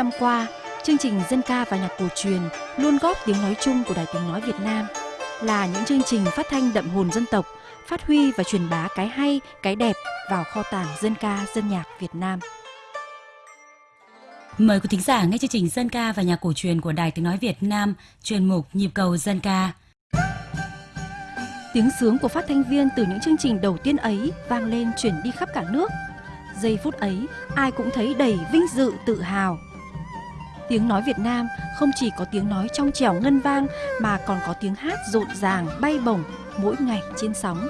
năm qua, chương trình dân ca và nhạc cổ truyền luôn góp tiếng nói chung của Đài Tiếng Nói Việt Nam là những chương trình phát thanh đậm hồn dân tộc, phát huy và truyền bá cái hay, cái đẹp vào kho tàng dân ca, dân nhạc Việt Nam. Mời quý thính giả nghe chương trình dân ca và nhạc cổ truyền của Đài Tiếng Nói Việt Nam, chuyên mục Nhịp cầu dân ca. Tiếng sướng của phát thanh viên từ những chương trình đầu tiên ấy vang lên chuyển đi khắp cả nước. Giây phút ấy, ai cũng thấy đầy vinh dự tự hào. Tiếng nói Việt Nam không chỉ có tiếng nói trong trẻo ngân vang mà còn có tiếng hát rộn ràng bay bổng mỗi ngày trên sóng.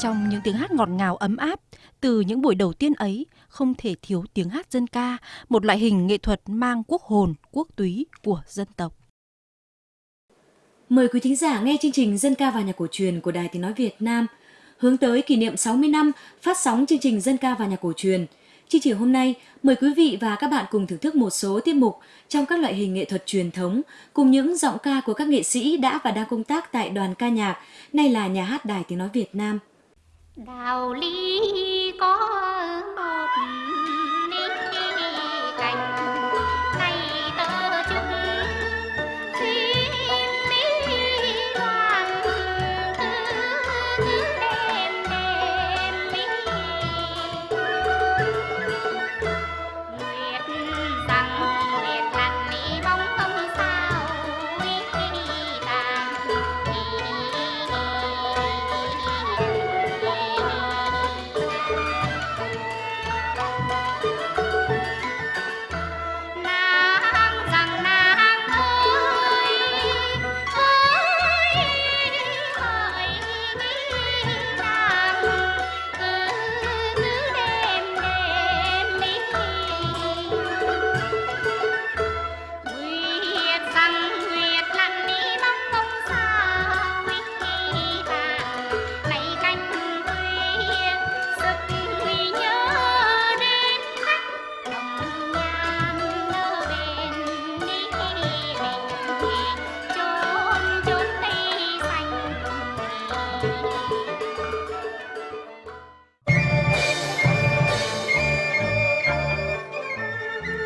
Trong những tiếng hát ngọt ngào ấm áp, từ những buổi đầu tiên ấy không thể thiếu tiếng hát dân ca, một loại hình nghệ thuật mang quốc hồn, quốc túy của dân tộc. Mời quý thính giả nghe chương trình Dân ca và nhạc cổ truyền của Đài Tiếng Nói Việt Nam hướng tới kỷ niệm 60 năm phát sóng chương trình Dân ca và nhạc cổ truyền. Chương trình hôm nay mời quý vị và các bạn cùng thưởng thức một số tiết mục trong các loại hình nghệ thuật truyền thống cùng những giọng ca của các nghệ sĩ đã và đang công tác tại đoàn ca nhạc, nay là nhà hát Đài Tiếng Nói Việt Nam. Đạo lý có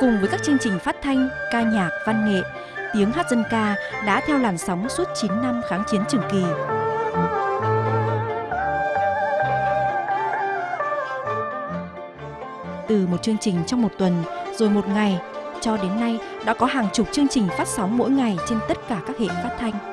Cùng với các chương trình phát thanh, ca nhạc, văn nghệ, tiếng hát dân ca đã theo làn sóng suốt 9 năm kháng chiến trường kỳ. Từ một chương trình trong một tuần, rồi một ngày, cho đến nay đã có hàng chục chương trình phát sóng mỗi ngày trên tất cả các hệ phát thanh.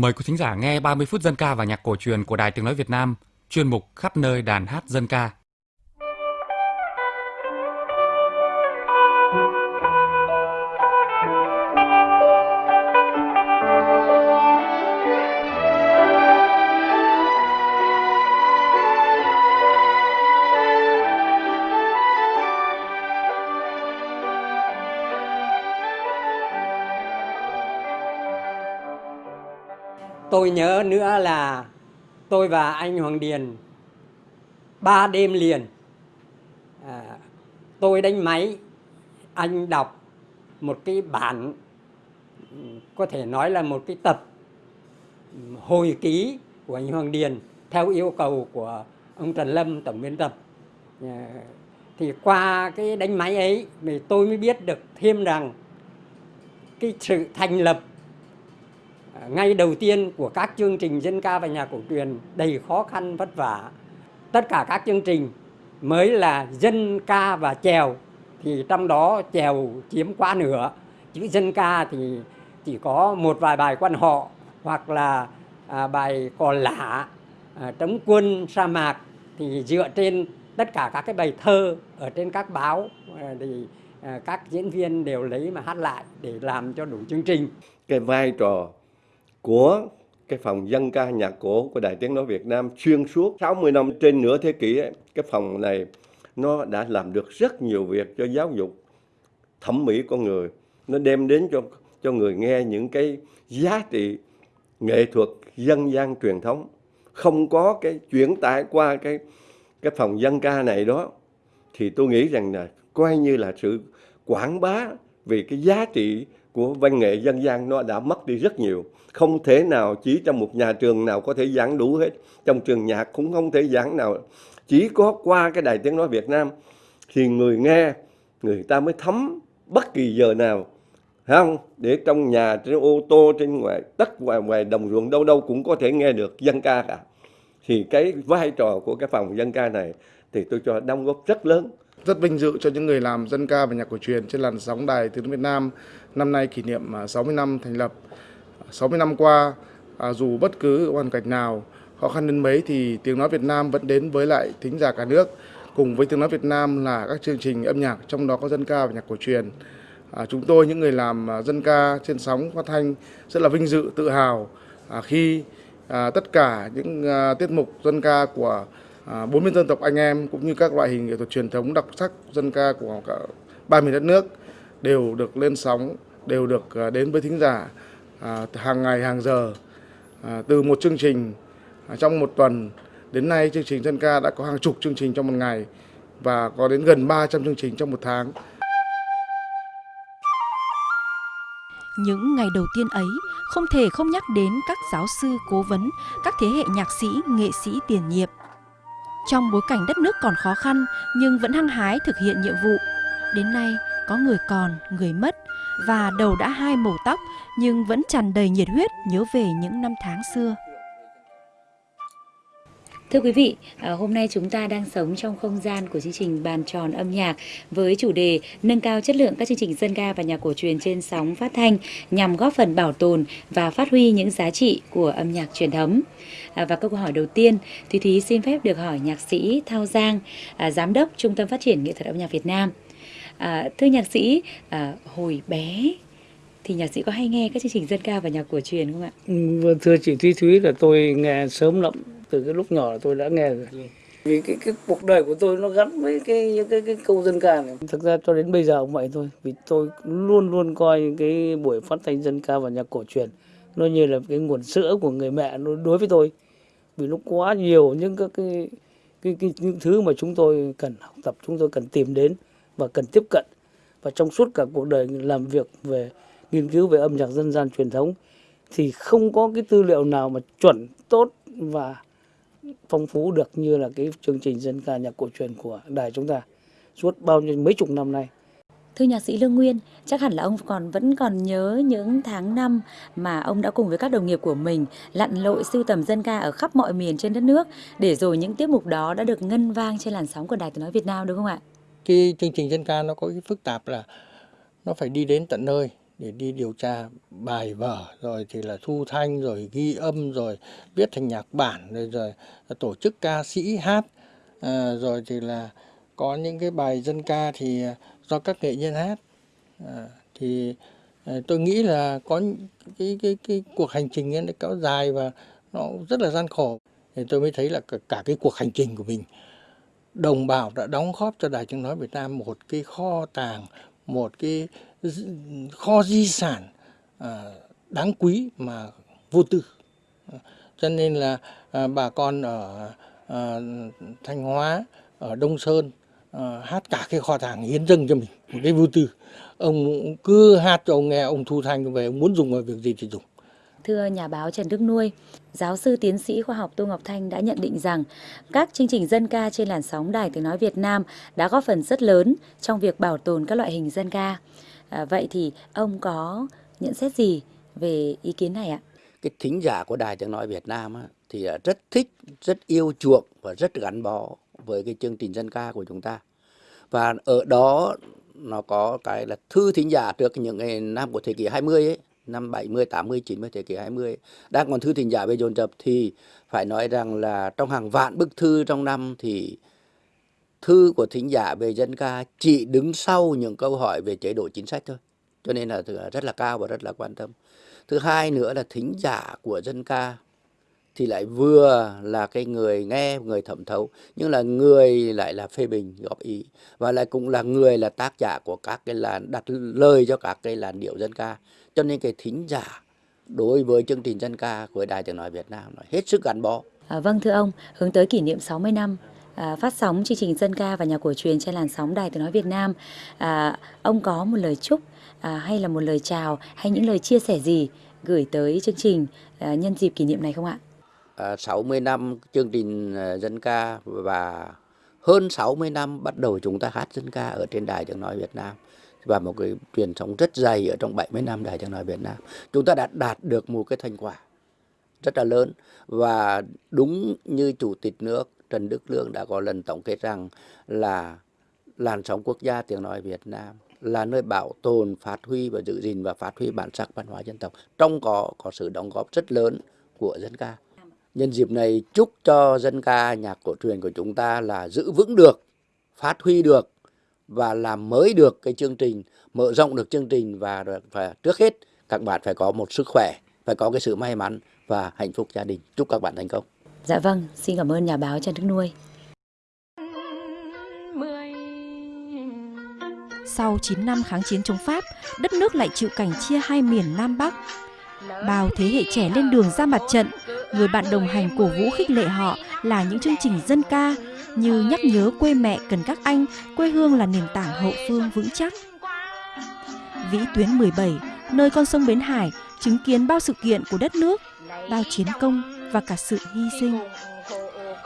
Mời quý thính giả nghe 30 phút dân ca và nhạc cổ truyền của Đài Tiếng Nói Việt Nam, chuyên mục khắp nơi đàn hát dân ca. tôi nhớ nữa là tôi và anh Hoàng Điền ba đêm liền à, tôi đánh máy anh đọc một cái bản có thể nói là một cái tập hồi ký của anh Hoàng Điền theo yêu cầu của ông Trần Lâm tổng biên tập. À, thì qua cái đánh máy ấy thì tôi mới biết được thêm rằng cái sự thành lập ngay đầu tiên của các chương trình dân ca và nhạc cổ truyền đầy khó khăn vất vả. Tất cả các chương trình mới là dân ca và chèo thì trong đó chèo chiếm quá nửa. Chữ dân ca thì chỉ có một vài bài quan họ hoặc là à, bài cò lạ à, trống quân, sa mạc thì dựa trên tất cả các cái bài thơ ở trên các báo à, thì à, các diễn viên đều lấy mà hát lại để làm cho đủ chương trình. Cái vai trò của cái phòng dân ca nhạc cổ của Đài Tiếng Nói Việt Nam xuyên suốt 60 năm trên nửa thế kỷ ấy, cái phòng này nó đã làm được rất nhiều việc cho giáo dục thẩm mỹ con người. Nó đem đến cho cho người nghe những cái giá trị nghệ thuật dân gian truyền thống. Không có cái chuyển tải qua cái cái phòng dân ca này đó thì tôi nghĩ rằng là coi như là sự quảng bá vì cái giá trị của văn nghệ dân gian nó đã mất đi rất nhiều không thể nào chỉ trong một nhà trường nào có thể giảng đủ hết. Trong trường nhạc cũng không thể giảng nào. Chỉ có qua cái đài tiếng nói Việt Nam thì người nghe, người ta mới thấm bất kỳ giờ nào. Không? Để trong nhà, trên ô tô, trên ngoài, tất ngoài ngoài đồng ruộng đâu đâu cũng có thể nghe được dân ca cả. Thì cái vai trò của cái phòng dân ca này thì tôi cho đóng góp rất lớn. Rất vinh dự cho những người làm dân ca và nhạc cổ truyền trên làn sóng đài tiếng Việt Nam năm nay kỷ niệm à, 60 năm thành lập. 60 năm qua à, dù bất cứ hoàn cảnh nào khó khăn đến mấy thì tiếng nói Việt Nam vẫn đến với lại thính giả cả nước. Cùng với tiếng nói Việt Nam là các chương trình âm nhạc trong đó có dân ca và nhạc cổ truyền. À, chúng tôi những người làm à, dân ca trên sóng phát thanh rất là vinh dự tự hào. À, khi à, tất cả những à, tiết mục dân ca của à, bốn miền dân tộc anh em cũng như các loại hình nghệ thuật truyền thống đặc sắc dân ca của cả ba miền đất nước đều được lên sóng đều được à, đến với thính giả à, hàng ngày hàng giờ à, từ một chương trình à, trong một tuần đến nay chương trình dân ca đã có hàng chục chương trình trong một ngày và có đến gần 300 chương trình trong một tháng Những ngày đầu tiên ấy không thể không nhắc đến các giáo sư cố vấn, các thế hệ nhạc sĩ, nghệ sĩ tiền nhiệm. Trong bối cảnh đất nước còn khó khăn nhưng vẫn hăng hái thực hiện nhiệm vụ. Đến nay có người còn, người mất và đầu đã hai màu tóc nhưng vẫn tràn đầy nhiệt huyết nhớ về những năm tháng xưa. Thưa quý vị, à, hôm nay chúng ta đang sống trong không gian của chương trình bàn tròn âm nhạc với chủ đề nâng cao chất lượng các chương trình dân ca và nhạc cổ truyền trên sóng phát thanh nhằm góp phần bảo tồn và phát huy những giá trị của âm nhạc truyền thống. À, và câu hỏi đầu tiên, Thúy Thúy xin phép được hỏi nhạc sĩ Thao Giang, à, giám đốc Trung tâm Phát triển Nghệ thuật âm nhạc Việt Nam thưa nhạc sĩ, hồi bé thì nhạc sĩ có hay nghe các chương trình dân ca và nhạc cổ truyền không ạ? Ừ, vâng, thưa chị Thúy Thúy là tôi nghe sớm lắm từ cái lúc nhỏ là tôi đã nghe rồi. Vì cái cái cuộc đời của tôi nó gắn với cái những cái cái câu dân ca này. Thực ra cho đến bây giờ cũng vậy thôi vì tôi luôn luôn coi cái buổi phát thanh dân ca và nhạc cổ truyền nó như là cái nguồn sữa của người mẹ nó đối với tôi. Vì nó quá nhiều những các cái cái, cái những thứ mà chúng tôi cần học tập chúng tôi cần tìm đến và cần tiếp cận và trong suốt cả cuộc đời làm việc về nghiên cứu về âm nhạc dân gian truyền thống thì không có cái tư liệu nào mà chuẩn tốt và phong phú được như là cái chương trình dân ca nhạc cổ truyền của đài chúng ta suốt bao nhiêu mấy chục năm nay. Thưa nhạc sĩ Lương Nguyên, chắc hẳn là ông còn vẫn còn nhớ những tháng năm mà ông đã cùng với các đồng nghiệp của mình lặn lội sưu tầm dân ca ở khắp mọi miền trên đất nước để rồi những tiết mục đó đã được ngân vang trên làn sóng của Đài Tiếng nói Việt Nam đúng không ạ? Cái chương trình dân ca nó có cái phức tạp là nó phải đi đến tận nơi để đi điều tra bài vở rồi thì là thu thanh rồi ghi âm rồi viết thành nhạc bản rồi rồi tổ chức ca sĩ hát. À, rồi thì là có những cái bài dân ca thì à, do các nghệ nhân hát. À, thì à, tôi nghĩ là có cái cái cái cuộc hành trình ấy nó kéo dài và nó rất là gian khổ. Thì tôi mới thấy là cả, cả cái cuộc hành trình của mình đồng bào đã đóng góp cho đài tiếng nói Việt Nam một cái kho tàng, một cái kho di sản à, đáng quý mà vô tư. Cho nên là à, bà con ở à, thanh hóa, ở đông sơn hát cả cái kho tàng hiến dâng cho mình, một cái vô tư. Ông cứ hát cho ông nghe, ông thu thanh về, ông muốn dùng vào việc gì thì dùng. Thưa nhà báo Trần Đức Nuôi, giáo sư tiến sĩ khoa học Tô Ngọc Thanh đã nhận định rằng các chương trình dân ca trên làn sóng Đài Tiếng Nói Việt Nam đã góp phần rất lớn trong việc bảo tồn các loại hình dân ca. À, vậy thì ông có nhận xét gì về ý kiến này ạ? Cái thính giả của Đài Tiếng Nói Việt Nam á, thì à, rất thích, rất yêu chuộng và rất gắn bó với cái chương trình dân ca của chúng ta. Và ở đó nó có cái là thư thính giả trước những ngày năm của thế kỷ 20 ấy, năm 70, 80, 90 thế kỷ 20 đang còn thư thỉnh giả về dồn dập thì phải nói rằng là trong hàng vạn bức thư trong năm thì thư của thính giả về dân ca chỉ đứng sau những câu hỏi về chế độ chính sách thôi. Cho nên là rất là cao và rất là quan tâm. Thứ hai nữa là thính giả của dân ca thì lại vừa là cái người nghe người thẩm thấu nhưng là người lại là phê bình góp ý và lại cũng là người là tác giả của các cái làn đặt lời cho các cái làn điệu dân ca cho nên cái thính giả đối với chương trình dân ca của Đài Tiếng Nói Việt Nam là hết sức gắn bó. À, vâng thưa ông, hướng tới kỷ niệm 60 năm à, phát sóng chương trình dân ca và nhạc cổ truyền trên làn sóng Đài Tiếng Nói Việt Nam, à, ông có một lời chúc à, hay là một lời chào hay những lời chia sẻ gì gửi tới chương trình à, nhân dịp kỷ niệm này không ạ? À, 60 năm chương trình à, dân ca và hơn 60 năm bắt đầu chúng ta hát dân ca ở trên Đài Tiếng Nói Việt Nam và một cái truyền thống rất dày ở trong 70 năm Đài Tiếng Nói Việt Nam. Chúng ta đã đạt được một cái thành quả rất là lớn và đúng như Chủ tịch nước Trần Đức Lương đã có lần tổng kết rằng là làn sóng quốc gia tiếng nói Việt Nam là nơi bảo tồn, phát huy và giữ gìn và phát huy bản sắc văn hóa dân tộc. Trong có có sự đóng góp rất lớn của dân ca. Nhân dịp này chúc cho dân ca nhạc cổ truyền của chúng ta là giữ vững được, phát huy được và làm mới được cái chương trình, mở rộng được chương trình và, và trước hết các bạn phải có một sức khỏe, phải có cái sự may mắn và hạnh phúc gia đình. Chúc các bạn thành công. Dạ vâng, xin cảm ơn nhà báo Trần Đức Nuôi. Sau 9 năm kháng chiến chống Pháp, đất nước lại chịu cảnh chia hai miền Nam Bắc. Bao thế hệ trẻ lên đường ra mặt trận, người bạn đồng hành cổ vũ khích lệ họ là những chương trình dân ca như nhắc nhớ quê mẹ cần các anh, quê hương là nền tảng hậu phương vững chắc. Vĩ tuyến 17, nơi con sông Bến Hải, chứng kiến bao sự kiện của đất nước, bao chiến công và cả sự hy sinh.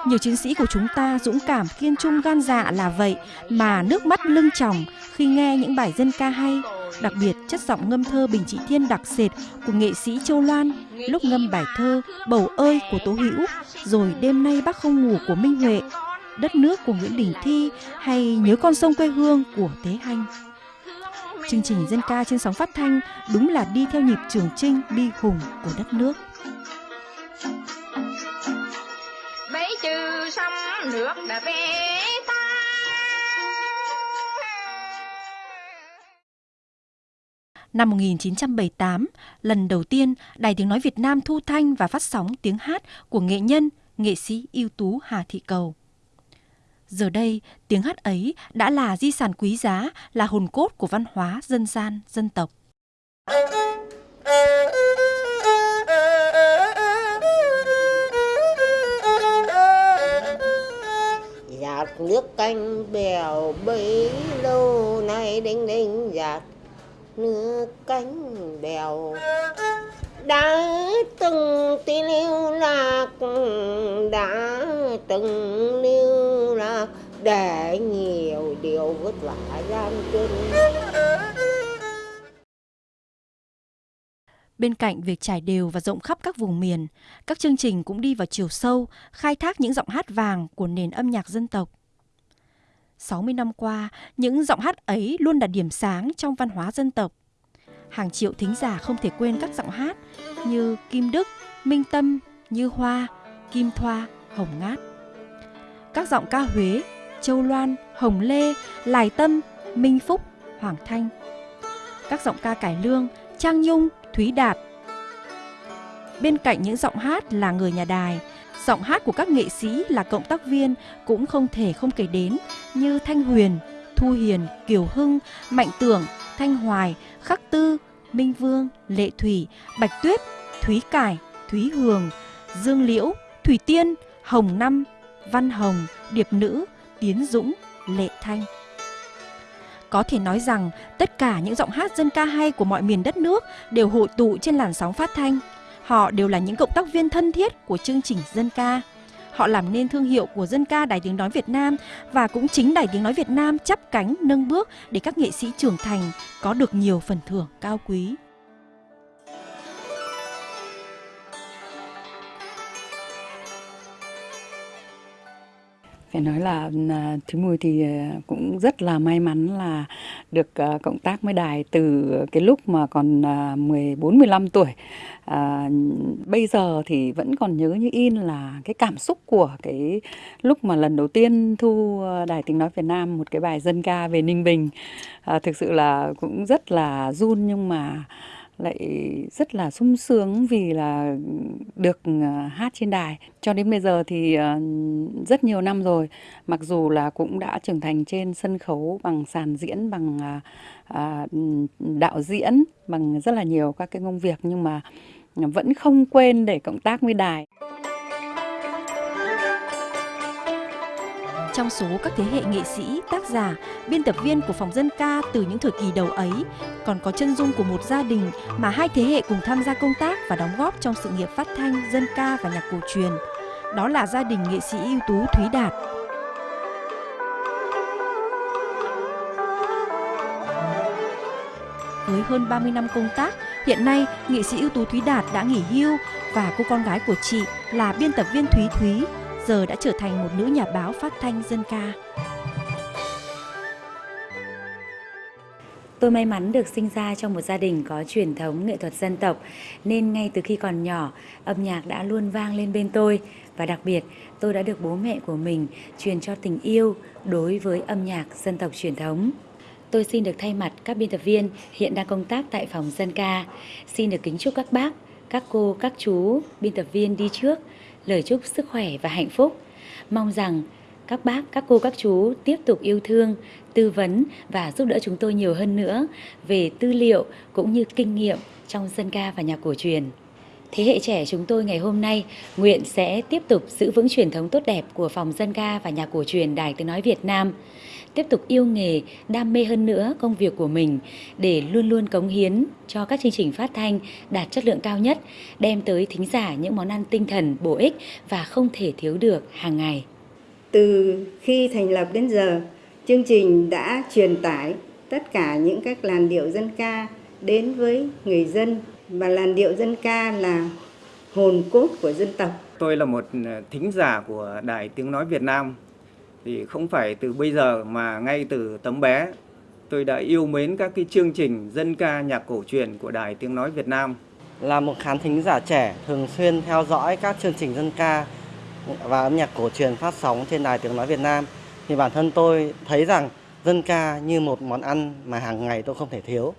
Nhiều chiến sĩ của chúng ta dũng cảm kiên trung gan dạ là vậy mà nước mắt lưng tròng khi nghe những bài dân ca hay, đặc biệt chất giọng ngâm thơ Bình Trị Thiên đặc sệt của nghệ sĩ Châu Loan lúc ngâm bài thơ Bầu ơi của Tố Hữu, rồi đêm nay bác không ngủ của Minh Huệ, đất nước của Nguyễn Đình Thi hay nhớ con sông quê hương của Tế Hanh. Chương trình dân ca trên sóng phát thanh đúng là đi theo nhịp trường trinh bi hùng của đất nước. Bấy trừ sông nước đã về Năm 1978, lần đầu tiên Đài Tiếng Nói Việt Nam thu thanh và phát sóng tiếng hát của nghệ nhân, nghệ sĩ ưu tú Hà Thị Cầu. Giờ đây, tiếng hát ấy đã là di sản quý giá, là hồn cốt của văn hóa dân gian, dân tộc. giạt nước canh bèo bấy lâu nay đinh đinh giạt cánh bèo đã từng tí lưu lạc đã từng lưu lạc để nhiều điều vất vả gian truân Bên cạnh việc trải đều và rộng khắp các vùng miền, các chương trình cũng đi vào chiều sâu, khai thác những giọng hát vàng của nền âm nhạc dân tộc. 60 năm qua, những giọng hát ấy luôn là điểm sáng trong văn hóa dân tộc. Hàng triệu thính giả không thể quên các giọng hát như Kim Đức, Minh Tâm, Như Hoa, Kim Thoa, Hồng Ngát. Các giọng ca Huế, Châu Loan, Hồng Lê, Lài Tâm, Minh Phúc, Hoàng Thanh. Các giọng ca cải lương, Trang Nhung, Thúy Đạt. Bên cạnh những giọng hát là người nhà đài, giọng hát của các nghệ sĩ là cộng tác viên cũng không thể không kể đến như Thanh Huyền, Thu Hiền, Kiều Hưng, Mạnh Tưởng, Thanh Hoài, Khắc Tư, Minh Vương, Lệ Thủy, Bạch Tuyết, Thúy Cải, Thúy Hường, Dương Liễu, Thủy Tiên, Hồng Năm, Văn Hồng, Điệp Nữ, Tiến Dũng, Lệ Thanh. Có thể nói rằng tất cả những giọng hát dân ca hay của mọi miền đất nước đều hội tụ trên làn sóng phát thanh. Họ đều là những cộng tác viên thân thiết của chương trình dân ca. Họ làm nên thương hiệu của dân ca Đài Tiếng Nói Việt Nam và cũng chính Đài Tiếng Nói Việt Nam chắp cánh, nâng bước để các nghệ sĩ trưởng thành có được nhiều phần thưởng cao quý. Phải nói là à, Thúy Mùi thì à, cũng rất là may mắn là được à, cộng tác với đài từ cái lúc mà còn à, 14 15 tuổi. À, bây giờ thì vẫn còn nhớ như in là cái cảm xúc của cái lúc mà lần đầu tiên thu Đài Tiếng Nói Việt Nam một cái bài dân ca về Ninh Bình. À, thực sự là cũng rất là run nhưng mà lại rất là sung sướng vì là được à, hát trên đài. Cho đến bây giờ thì à, rất nhiều năm rồi, mặc dù là cũng đã trưởng thành trên sân khấu bằng sàn diễn, bằng à, đạo diễn, bằng rất là nhiều các cái công việc nhưng mà vẫn không quên để cộng tác với đài. Trong số các thế hệ nghệ sĩ, tác giả, biên tập viên của phòng dân ca từ những thời kỳ đầu ấy, còn có chân dung của một gia đình mà hai thế hệ cùng tham gia công tác và đóng góp trong sự nghiệp phát thanh, dân ca và nhạc cổ truyền. Đó là gia đình nghệ sĩ ưu tú Thúy Đạt. Với hơn 30 năm công tác, hiện nay nghệ sĩ ưu tú Thúy Đạt đã nghỉ hưu và cô con gái của chị là biên tập viên Thúy Thúy giờ đã trở thành một nữ nhà báo phát thanh dân ca. Tôi may mắn được sinh ra trong một gia đình có truyền thống nghệ thuật dân tộc nên ngay từ khi còn nhỏ, âm nhạc đã luôn vang lên bên tôi và đặc biệt tôi đã được bố mẹ của mình truyền cho tình yêu đối với âm nhạc dân tộc truyền thống. Tôi xin được thay mặt các biên tập viên hiện đang công tác tại phòng dân ca, xin được kính chúc các bác, các cô, các chú, biên tập viên đi trước lời chúc sức khỏe và hạnh phúc. Mong rằng các bác, các cô, các chú tiếp tục yêu thương, tư vấn và giúp đỡ chúng tôi nhiều hơn nữa về tư liệu cũng như kinh nghiệm trong dân ca và nhạc cổ truyền. Thế hệ trẻ chúng tôi ngày hôm nay nguyện sẽ tiếp tục giữ vững truyền thống tốt đẹp của phòng dân ca và nhà cổ truyền Đài Tiếng Nói Việt Nam tiếp tục yêu nghề, đam mê hơn nữa công việc của mình để luôn luôn cống hiến cho các chương trình phát thanh đạt chất lượng cao nhất, đem tới thính giả những món ăn tinh thần bổ ích và không thể thiếu được hàng ngày. Từ khi thành lập đến giờ, chương trình đã truyền tải tất cả những các làn điệu dân ca đến với người dân và làn điệu dân ca là hồn cốt của dân tộc. Tôi là một thính giả của Đài Tiếng Nói Việt Nam thì không phải từ bây giờ mà ngay từ tấm bé tôi đã yêu mến các cái chương trình dân ca nhạc cổ truyền của Đài Tiếng Nói Việt Nam. Là một khán thính giả trẻ thường xuyên theo dõi các chương trình dân ca và âm nhạc cổ truyền phát sóng trên Đài Tiếng Nói Việt Nam thì bản thân tôi thấy rằng dân ca như một món ăn mà hàng ngày tôi không thể thiếu.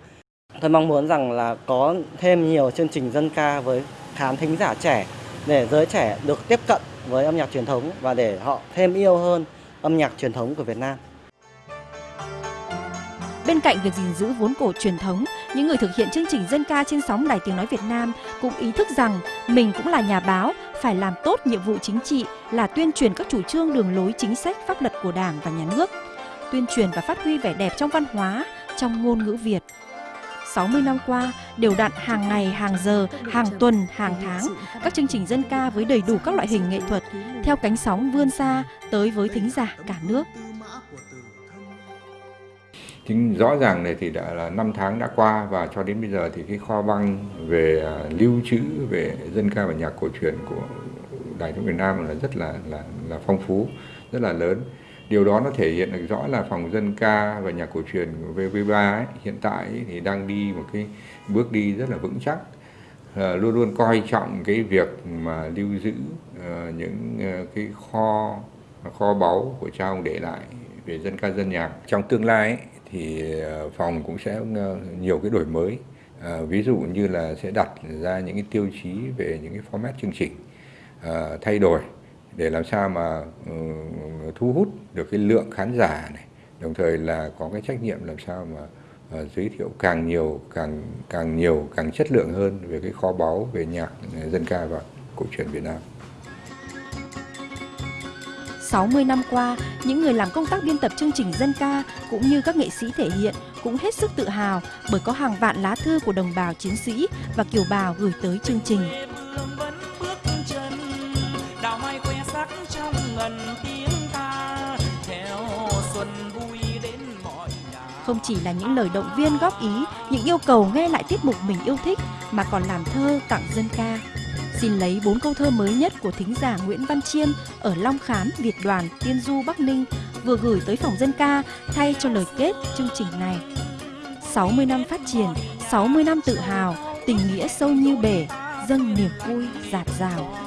Tôi mong muốn rằng là có thêm nhiều chương trình dân ca với khán thính giả trẻ để giới trẻ được tiếp cận với âm nhạc truyền thống và để họ thêm yêu hơn âm nhạc truyền thống của Việt Nam. Bên cạnh việc gìn giữ vốn cổ truyền thống, những người thực hiện chương trình dân ca trên sóng Đài Tiếng Nói Việt Nam cũng ý thức rằng mình cũng là nhà báo, phải làm tốt nhiệm vụ chính trị là tuyên truyền các chủ trương đường lối chính sách pháp luật của Đảng và Nhà nước, tuyên truyền và phát huy vẻ đẹp trong văn hóa, trong ngôn ngữ Việt. 60 năm qua, đều đặn hàng ngày, hàng giờ, hàng tuần, hàng tháng, các chương trình dân ca với đầy đủ các loại hình nghệ thuật theo cánh sóng vươn xa tới với thính giả cả nước. Chính rõ ràng này thì đã là năm tháng đã qua và cho đến bây giờ thì cái kho băng về à, lưu trữ về dân ca và nhạc cổ truyền của Đài tiếng Việt Nam là rất là là là phong phú, rất là lớn điều đó nó thể hiện được rõ là phòng dân ca và nhạc cổ truyền của VV3 ấy, hiện tại ấy, thì đang đi một cái bước đi rất là vững chắc. À, luôn luôn coi trọng cái việc mà lưu giữ ờ, những ờ, cái kho kho báu của cha ông để lại về dân ca dân nhạc. Trong tương lai ấy, thì phòng cũng sẽ nhiều cái đổi mới. À, ví dụ như là sẽ đặt ra những cái tiêu chí về những cái format chương trình à, thay đổi để làm sao mà ừ, thu hút được cái lượng khán giả này đồng thời là có cái trách nhiệm làm sao mà ờ, giới thiệu càng nhiều càng càng nhiều càng chất lượng hơn về cái kho báu về nhạc ừ, dân ca và cổ truyền Việt Nam. 60 năm qua, những người làm công tác biên tập chương trình dân ca cũng như các nghệ sĩ thể hiện cũng hết sức tự hào bởi có hàng vạn lá thư của đồng bào chiến sĩ và kiều bào gửi tới chương trình. Không chỉ là những lời động viên góp ý, những yêu cầu nghe lại tiết mục mình yêu thích mà còn làm thơ tặng dân ca. Xin lấy bốn câu thơ mới nhất của thính giả Nguyễn Văn Chiên ở Long Khán, Việt Đoàn, Tiên Du, Bắc Ninh vừa gửi tới phòng dân ca thay cho lời kết chương trình này. 60 năm phát triển, 60 năm tự hào, tình nghĩa sâu như bể, dâng niềm vui dạt dào.